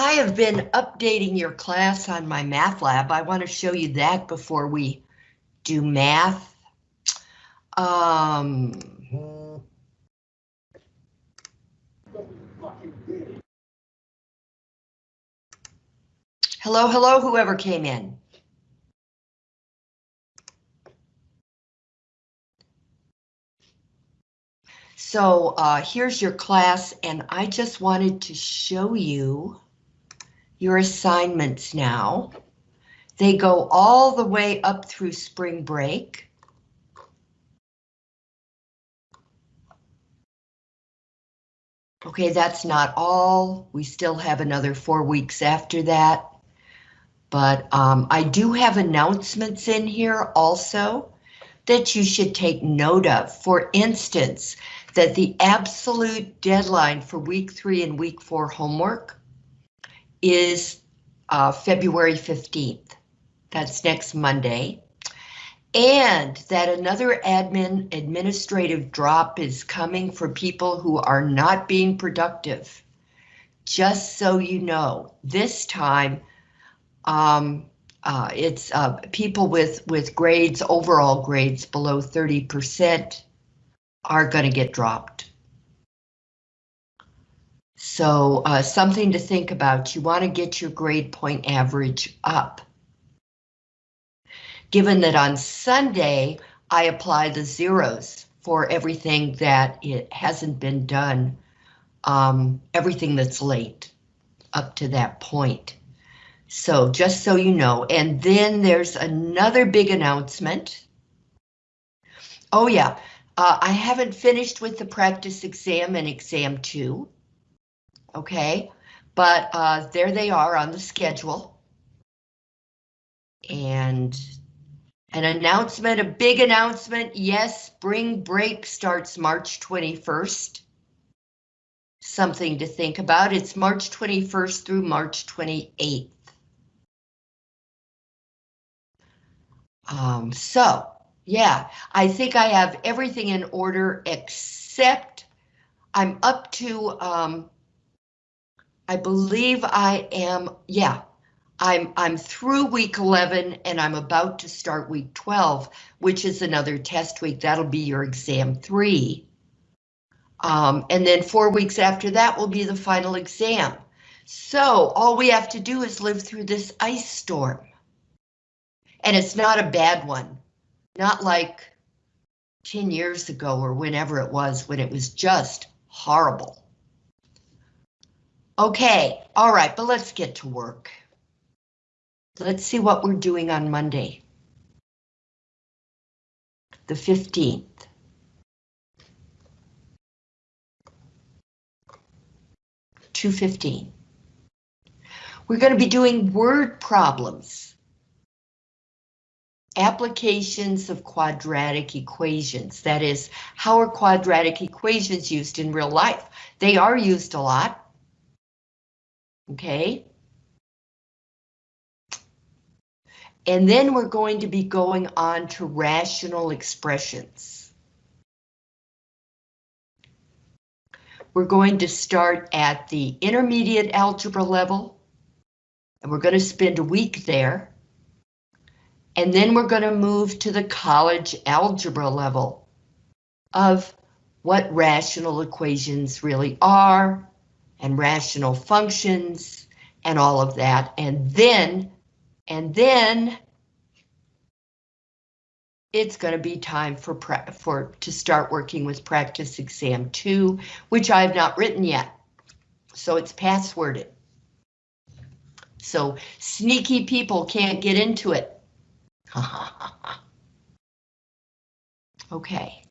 I have been updating your class on MyMathLab. I want to show you that before we do math. Um, hello, hello, whoever came in. So uh, here's your class, and I just wanted to show you your assignments now. They go all the way up through spring break. Okay, that's not all. We still have another four weeks after that. But um, I do have announcements in here also that you should take note of. For instance, that the absolute deadline for week three and week four homework is uh, February 15th. That's next Monday. And that another admin administrative drop is coming for people who are not being productive. Just so you know, this time um, uh, it's uh, people with, with grades, overall grades below 30% are going to get dropped. So uh, something to think about. You want to get your grade point average up. Given that on Sunday, I apply the zeros for everything that it hasn't been done, um, everything that's late up to that point. So just so you know, and then there's another big announcement. Oh yeah, uh, I haven't finished with the practice exam and exam two. Okay, but uh, there they are on the schedule. And an announcement, a big announcement. Yes, spring break starts March 21st. Something to think about. It's March 21st through March 28th. Um, so yeah, I think I have everything in order except I'm up to, um, I believe I am, yeah, I'm, I'm through week 11 and I'm about to start week 12, which is another test week. That'll be your exam three. Um, and then four weeks after that will be the final exam. So all we have to do is live through this ice storm. And it's not a bad one. Not like 10 years ago or whenever it was when it was just horrible. Okay, all right, but let's get to work. Let's see what we're doing on Monday. The 15th. Two fifteen. We're going to be doing word problems applications of quadratic equations. That is, how are quadratic equations used in real life? They are used a lot. Okay. And then we're going to be going on to rational expressions. We're going to start at the intermediate algebra level, and we're going to spend a week there. And then we're going to move to the college algebra level of what rational equations really are and rational functions and all of that. And then, and then it's going to be time for for to start working with practice exam two, which I have not written yet. So it's passworded. So sneaky people can't get into it. okay.